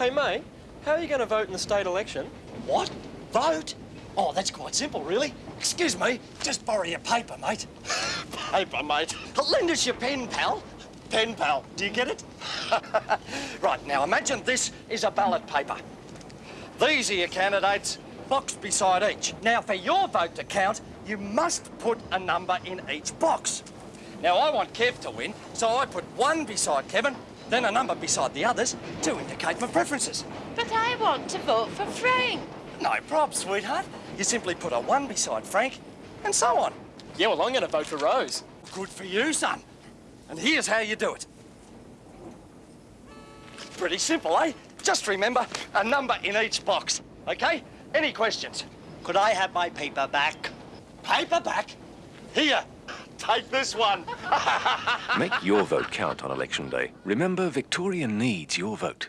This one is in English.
Hey, mate, how are you going to vote in the state election? What? Vote? Oh, that's quite simple, really. Excuse me, just borrow your paper, mate. Paper, mate. Lend us your pen, pal. Pen, pal. Do you get it? right, now imagine this is a ballot paper. These are your candidates, box beside each. Now, for your vote to count, you must put a number in each box. Now, I want Kev to win, so I put one beside Kevin, then a number beside the others to indicate my preferences. But I want to vote for Frank. No prob, sweetheart. You simply put a one beside Frank, and so on. Yeah, well, I'm going to vote for Rose. Good for you, son. And here's how you do it. Pretty simple, eh? Just remember a number in each box, okay? Any questions? Could I have my paper back? Paper back? Here, take this one. Make your vote count on election day. Remember, Victoria needs your vote.